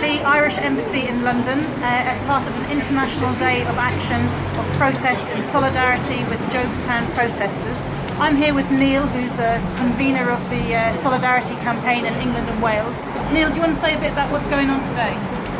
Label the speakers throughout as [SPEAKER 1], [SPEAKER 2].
[SPEAKER 1] the Irish Embassy in London uh, as part of an international day of action of protest in solidarity with Jobstown protesters. I'm here with Neil, who's a convener of the uh, Solidarity campaign in England and Wales. Neil, do you want to say a bit about what's going on today?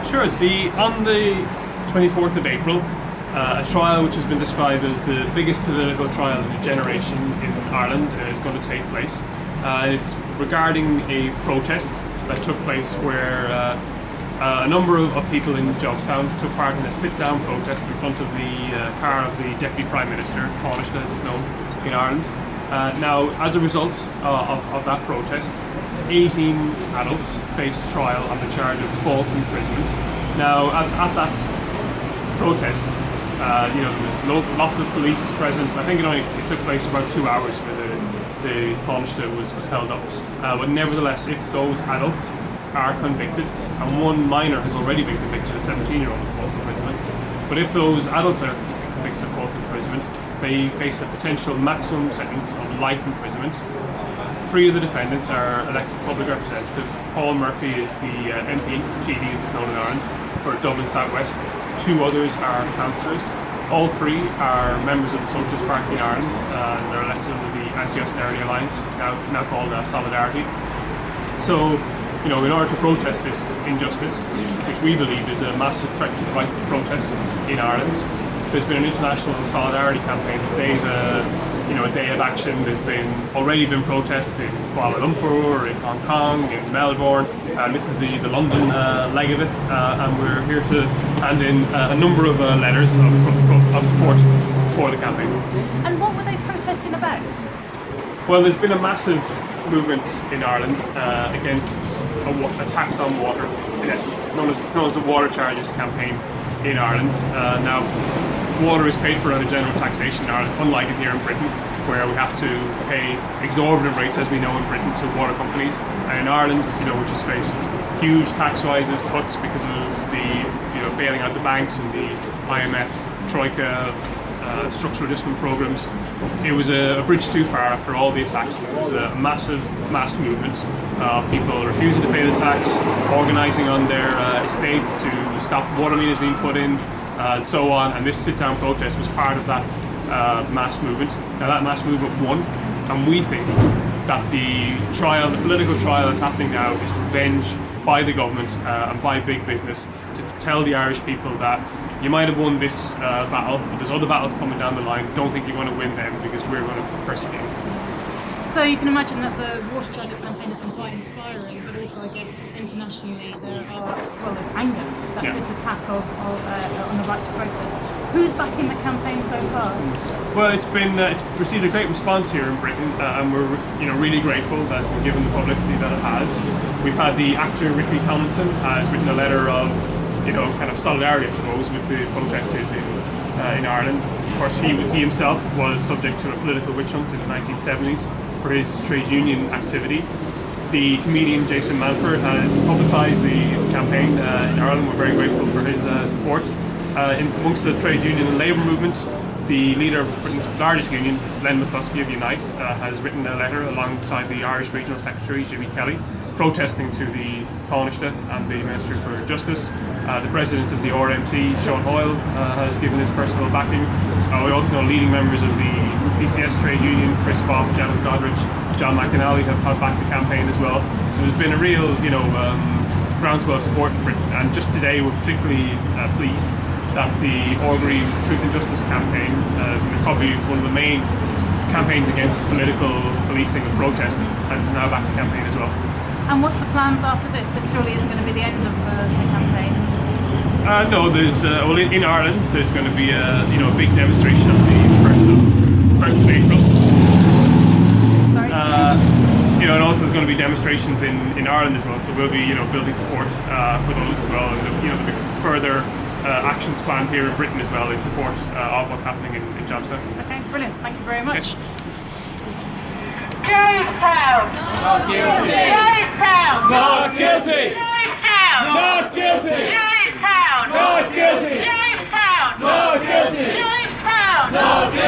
[SPEAKER 2] Sure. The on the 24th of April, uh, a trial which has been described as the biggest political trial of a generation in Ireland is going to take place. Uh, it's regarding a protest that took place where uh, uh, a number of, of, people in Jobstown took part in a sit-down protest in front of the uh, car of the Deputy Prime Minister, Taoiseach as it's known in Ireland. Uh, now, as a result uh, of, of, that protest, 18 adults faced trial on the charge of false imprisonment. Now, at, at that protest, uh, you know, there was lo lots of police present. I think it only it took place about two hours where the, the was, was held up. But nevertheless, if those adults are convicted, and one minor has already been convicted, a 17-year-old of false imprisonment, but if those adults are convicted of false imprisonment, they face a potential maximum sentence of life imprisonment. Three of the defendants are elected public representative. Paul Murphy is the uh, MP, TD as it's known in Ireland, for Dublin South West. Two others are councillors. All three are members of the Socialist Party in Ireland uh, and they're elected under the Anti-Austerity Alliance, now, now called uh, Solidarity. So, you know, in order to protest this injustice, which we believe is a massive threat to the right to protest in Ireland, there's been an international solidarity campaign. Today's a you know a day of action. There's been already been protests in Kuala Lumpur, in Hong Kong, in Melbourne, and this is the the London uh, leg of it. Uh, and we're here to hand in uh, a number of uh, letters of, of support for the campaign.
[SPEAKER 1] And what were they protesting about?
[SPEAKER 2] Well, there's been a massive movement in Ireland uh, against a, tax on water, in essence, known as, known as the Water Charges campaign in Ireland. Uh, now, water is paid for under general taxation in Ireland, unlike it here in Britain, where we have to pay exorbitant rates, as we know in Britain, to water companies. And in Ireland, you know, which has faced huge tax rises, cuts because of the, you know, bailing out the banks and the IMF, Troika, uh, structural adjustment programs. It was a, a, bridge too far after all the attacks. It was a massive mass movement of people refusing to pay the tax, organising on their uh, estates to stop water meters being put in, uh, and so on. And this sit-down protest was part of that uh, mass movement. Now that mass movement won, and we think that the trial, the political trial that's happening now is revenge by the government uh, and by big business to tell the Irish people that you might have won this uh, battle, but there's other battles coming down the line. Don't think you're going to win them because we're going to persecute.
[SPEAKER 1] So you can imagine that the water charges campaign has been quite inspiring, but also I guess internationally there are well there's anger that yeah. this attack of, of uh, on the right to protest. Who's backing the campaign so far?
[SPEAKER 2] Well, it's been uh, it's received a great response here in Britain, uh, and we're you know really grateful that it's been given the publicity that it has. We've had the actor Ricky Tomlinson has written a letter of you know kind of solidarity, I suppose, with the protesters in uh, in Ireland. Of course, he he himself was subject to a political witch hunt in the 1970s for his trade union activity. The comedian Jason Manford has publicised the campaign uh, in Ireland. We're very grateful for his uh, support. Uh, in, amongst the trade union and labour movement, the leader of Britain's largest union, Len McCluskey of Unite, uh, has written a letter alongside the Irish Regional Secretary, Jimmy Kelly, protesting to the Taoiseach and the Minister for Justice. Uh, the President of the RMT, Sean Hoyle, uh, has given his personal backing. Uh, we also know leading members of the PCS trade union, Chris Boff, Janice Godrich, John McInally have, have backed the campaign as well. So there's been a real, you know, um, groundswell support for. And just today we're particularly pleased that the Orgreave Truth and Justice campaign, uh, probably one of the main campaigns against political policing and protest, has now backed the campaign as well.
[SPEAKER 1] And what's the plans after this? This surely isn't going to be the end of the, the campaign.
[SPEAKER 2] Uh, no, there's uh, well in, in, Ireland there's going to be a you know a big demonstration on the first of first of April.
[SPEAKER 1] Sorry.
[SPEAKER 2] Uh, you know, and also there's going to be demonstrations in, in Ireland as well. So we'll be you know building support uh, for those as well, and you know there'll be further uh, actions planned here in Britain as well in support uh, of what's happening in, in Jobstown.
[SPEAKER 1] Okay, brilliant. Thank you very much. Okay.
[SPEAKER 3] Jobstown!
[SPEAKER 4] Not guilty!
[SPEAKER 3] Jobstown!
[SPEAKER 4] Not guilty!
[SPEAKER 3] Jobstown!
[SPEAKER 4] Not guilty!
[SPEAKER 3] Jobstown!
[SPEAKER 4] Not guilty!
[SPEAKER 3] Jobstown!
[SPEAKER 4] Not guilty!
[SPEAKER 3] Jobstown!
[SPEAKER 4] Not guilty!